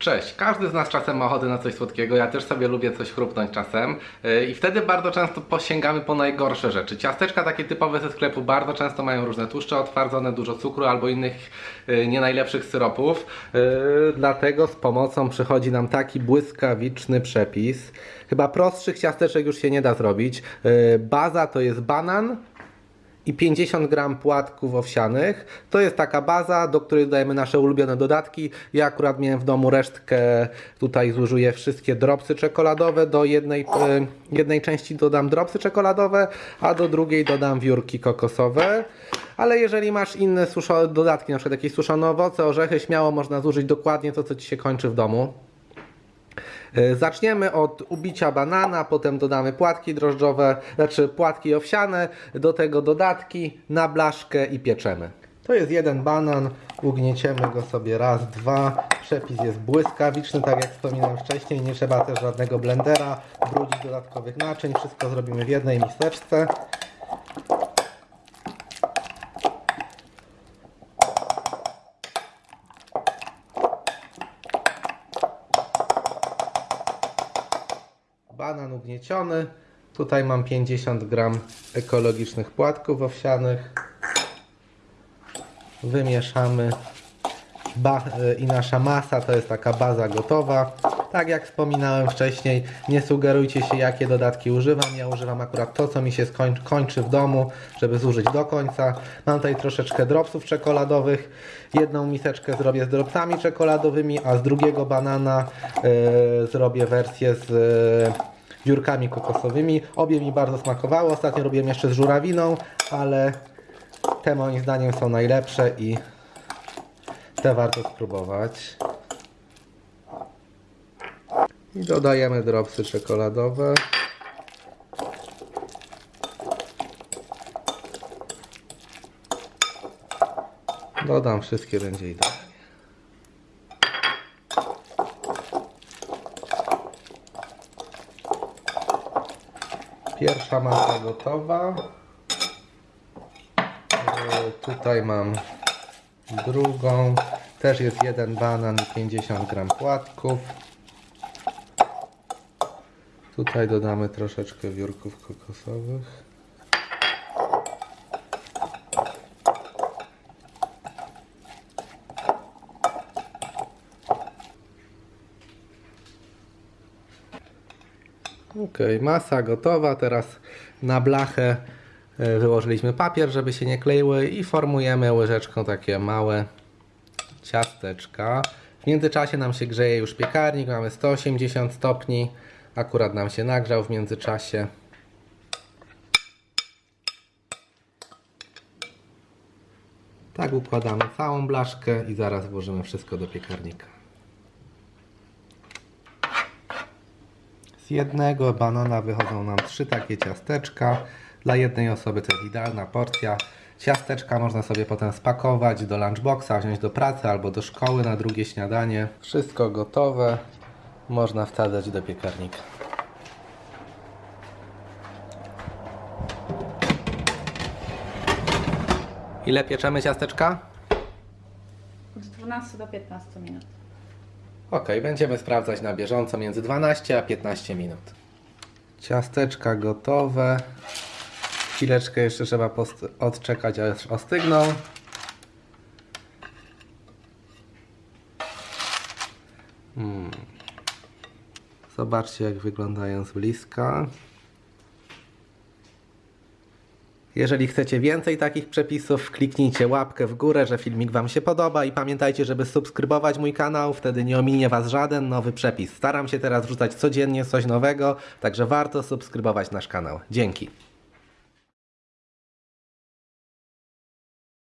Cześć, każdy z nas czasem ma ochotę na coś słodkiego, ja też sobie lubię coś chrupnąć czasem yy, i wtedy bardzo często posięgamy po najgorsze rzeczy. Ciasteczka takie typowe ze sklepu bardzo często mają różne tłuszcze otwardzone, dużo cukru albo innych yy, nie najlepszych syropów. Yy, dlatego z pomocą przychodzi nam taki błyskawiczny przepis. Chyba prostszych ciasteczek już się nie da zrobić. Baza to jest banan, i 50 gram płatków owsianych. To jest taka baza, do której dodajemy nasze ulubione dodatki. Ja akurat miałem w domu resztkę, tutaj zużyję wszystkie dropsy czekoladowe. Do jednej, e, jednej części dodam dropsy czekoladowe, a do drugiej dodam wiórki kokosowe. Ale jeżeli masz inne suszone dodatki, na przykład jakieś suszone owoce, orzechy, śmiało można zużyć dokładnie to, co Ci się kończy w domu. E, Zaczniemy od ubicia banana, potem dodamy płatki drożdżowe, znaczy płatki owsiane, do tego dodatki na blaszkę i pieczemy. To jest jeden banan, ugnieciemy go sobie raz, dwa. Przepis jest błyskawiczny, tak jak wspominałem wcześniej, nie trzeba też żadnego blendera, brudzić dodatkowych naczyń, wszystko zrobimy w jednej miseczce. Banan ugnieciony. Tutaj mam 50 gram ekologicznych płatków owsianych. Wymieszamy. Ba I nasza masa to jest taka baza gotowa. Tak jak wspominałem wcześniej, nie sugerujcie się jakie dodatki używam. Ja używam akurat to, co mi się skoń- kończy w domu, żeby zużyć do końca. Mam tutaj troszeczkę dropsów czekoladowych. Jedną miseczkę zrobię z dropsami czekoladowymi, a z drugiego banana e, zrobię wersję z e, wiórkami kokosowymi. Obie mi bardzo smakowały. Ostatnio robiłem jeszcze z żurawiną, ale te moim zdaniem są najlepsze i te warto spróbować. I dodajemy dropsy czekoladowe. Dodam wszystkie, będzie idealnie. Pierwsza masa gotowa. E, Tutaj mam drugą. Też jest jeden banan i 50 gram płatków. Tutaj dodamy troszeczkę wiórków kokosowych. Ok, masa gotowa. Teraz na blachę e, wyłożyliśmy papier, żeby się nie kleiły i formujemy łyżeczką takie małe ciasteczka. W międzyczasie nam się grzeje już piekarnik, mamy 180 stopni. Akurat nam się nagrzał w międzyczasie. Tak układamy całą blaszkę i zaraz włożymy wszystko do piekarnika. Z jednego banana wychodzą nam trzy takie ciasteczka. Dla jednej osoby to jest idealna porcja. Ciasteczka można sobie potem spakować do lunchboxa, wziąć do pracy albo do szkoły na drugie śniadanie. Wszystko gotowe. Można wsadzać do piekarnika. Ile pieczemy ciasteczka? Od 12 do 15 minut. Ok, będziemy sprawdzać na bieżąco między 12 a 15 minut. Ciasteczka gotowe. Chwileczkę jeszcze trzeba odczekać aż ostygną. Hmm. Zobaczcie jak wyglądają z bliska. Jeżeli chcecie więcej takich przepisów, kliknijcie łapkę w górę, że filmik Wam się podoba i pamiętajcie, żeby subskrybować mój kanał, wtedy nie ominie Was żaden nowy przepis. Staram się teraz wrzucać codziennie coś nowego, także warto subskrybować nasz kanał. Dzięki.